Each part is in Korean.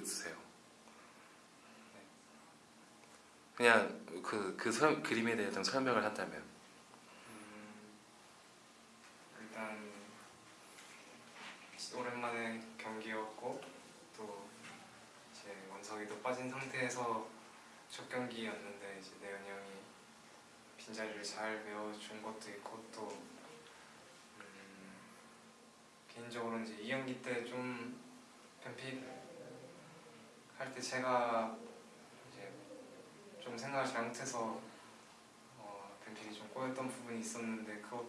있으세요? 그냥 그, 그 설- 그림에 대해 좀 설명을 한다면 음, 일단 오랜만에 경기였고 또 이제 원석이도 빠진 상태에서 첫 경기였는데 이제 내연이 형이 빈자리를 잘 메워준 것도 있고 또 음, 개인적으로 이제 2경기 때좀 뱀픽 할때 제가 이제 좀 생각을 잘못해서 어, 뱀픽이 좀 꼬였던 부분이 있었는데 그거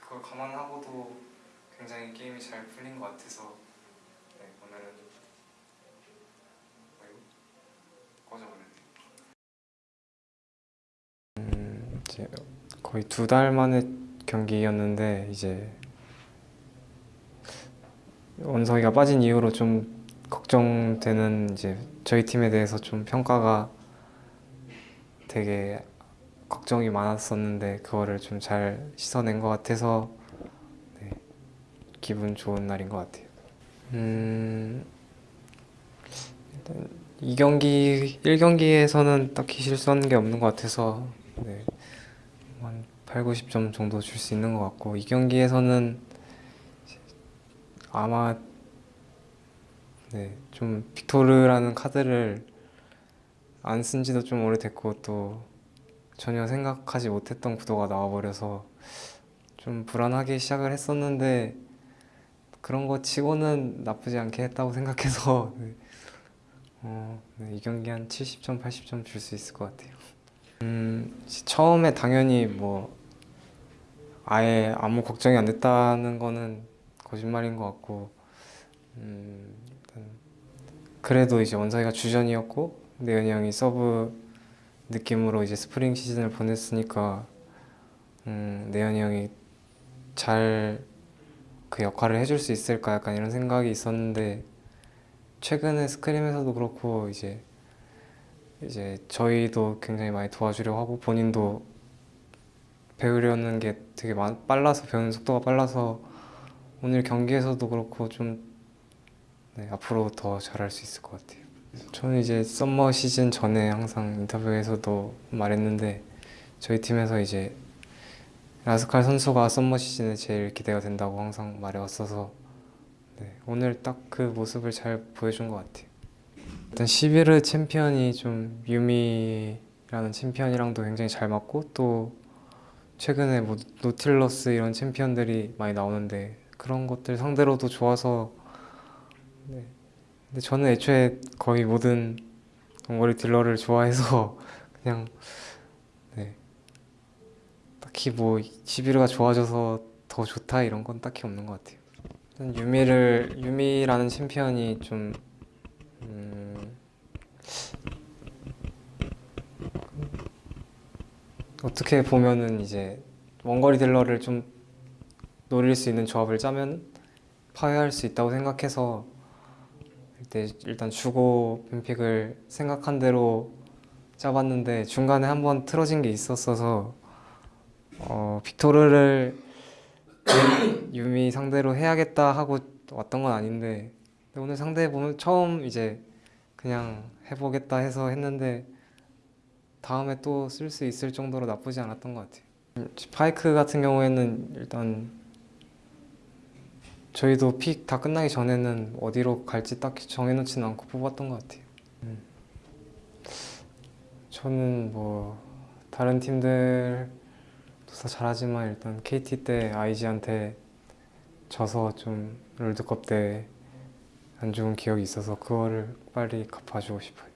그걸 감안하고도 굉장히 게임이 잘 풀린 것 같아서 네, 오늘은 꺼져버렸네. 음, 이제 거의 두 달 만에 경기였는데 이제 원석이가 빠진 이후로 좀 걱정되는 이제 저희 팀에 대해서 좀 평가가 되게 걱정이 많았었는데 그거를 좀 잘 씻어낸 것 같아서 네, 기분 좋은 날인 것 같아요. 음, 일단 2경기, 1경기에서는 딱히 실수하는 게 없는 것 같아서 네, 한 8, 90점 정도 줄 수 있는 것 같고 2경기에서는 아마 네, 좀 빅토르라는 카드를 안 쓴 지도 좀 오래됐고 또 전혀 생각하지 못했던 구도가 나와버려서 좀 불안하게 시작을 했었는데 그런 거 치고는 나쁘지 않게 했다고 생각해서 네. 어, 네, 이 경기 한 70점, 80점 줄 수 있을 것 같아요. 음, 처음에 당연히 뭐 아예 아무 걱정이 안 됐다는 거는 거짓말인 것 같고 음, 그래도 이제 원석이가 주전이었고 내현이 형이 서브 느낌으로 이제 스프링 시즌을 보냈으니까 음, 내현이 형이 잘 그 역할을 해줄 수 있을까 약간 이런 생각이 있었는데 최근에 scrim에서도 그렇고 이제 이제 저희도 굉장히 많이 도와주려고 하고 본인도 배우려는 게 되게 많- 빨라서 배우는 속도가 빨라서 오늘 경기에서도 그렇고 좀 네, 앞으로 더 잘할 수 있을 것 같아요. 저는 이제 summer 시즌 전에 항상 인터뷰에서도 말했는데 저희 팀에서 이제 라스칼 선수가 summer 시즌에 제일 기대가 된다고 항상 말해왔어서 네, 오늘 딱 그 모습을 잘 보여준 것 같아요. 일단 11회 챔피언이 좀 유미라는 챔피언이랑도 굉장히 잘 맞고 또 최근에 뭐 노틸러스 이런 챔피언들이 많이 나오는데 그런 것들 상대로도 좋아서 네. 근데 저는 애초에 거의 모든 원거리 딜러를 좋아해서 그냥 네 딱히 뭐 11호가 좋아져서 더 좋다 이런 건 딱히 없는 것 같아요. 유미를 유미라는 챔피언이 좀 음, 어떻게 보면은 이제 원거리 딜러를 좀 노릴 수 있는 조합을 짜면 파괴할 수 있다고 생각해서 일단 일단 주고 뱀픽을 생각한 대로 짜봤는데 중간에 한번 틀어진 게 있었어서 어, 빅토르를 유미 상대로 해야겠다 하고 왔던 건 아닌데 오늘 상대 보면 처음 이제 그냥 해보겠다 해서 했는데 다음에 또 쓸 수 있을 정도로 나쁘지 않았던 것 같아요. 음, 파이크 같은 경우에는 일단 저희도 픽 다 끝나기 전에는 어디로 갈지 딱히 정해놓지는 않고 뽑았던 것 같아요. 음. 저는 뭐 다른 팀들도 다 잘하지만 일단 KT 때 IG한테 져서 좀 롤드컵 때 안 좋은 기억이 있어서 그거를 빨리 갚아주고 싶어요.